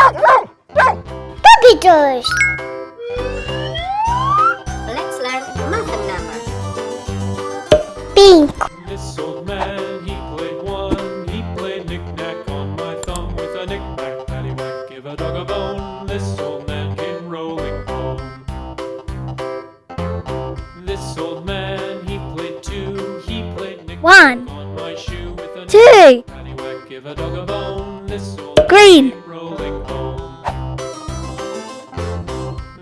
Puppy toys. Let's learn math numbers. Pink. This old man, he played one. He played knick-knack on my thumb with a knick-knack, paddywhack, give a dog a bone. This old man came rolling home. This old man, he played two. He played knick-knack One. on my shoe with a Two. paddywhack, give a dog a bone. This old man Green. Rolling home.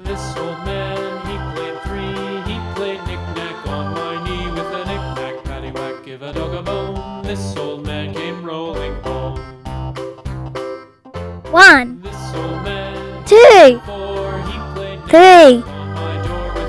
This old man, he played three. He played knick-knack on my knee with a knick-knack, paddywhack, give a dog a bone. This old man came rolling home. One. This old man, Two. four. He played Three. knick-knack on my door with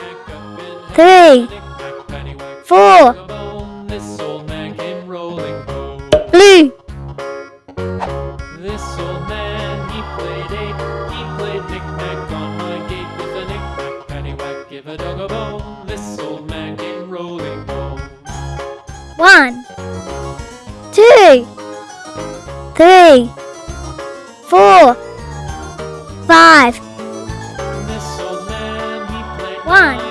Three. Four. Blue. This old man, he played eight. He played knick-knack on my gate with a knick-knack, give a dog a bone. This old man came rolling home. One. Two. Three. This old man, he played One.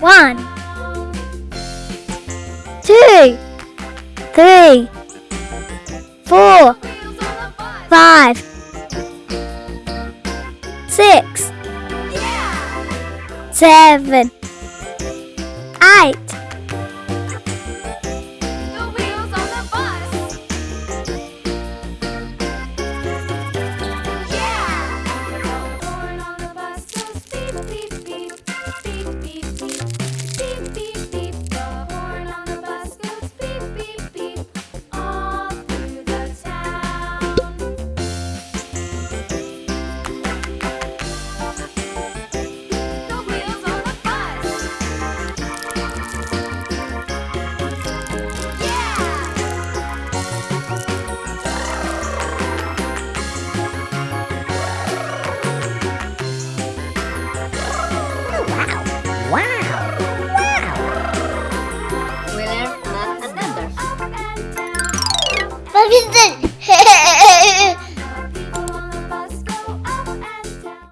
One, two, three, four, five, six, seven, eight, 아, 빈센